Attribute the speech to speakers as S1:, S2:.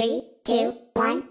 S1: Three, two, one.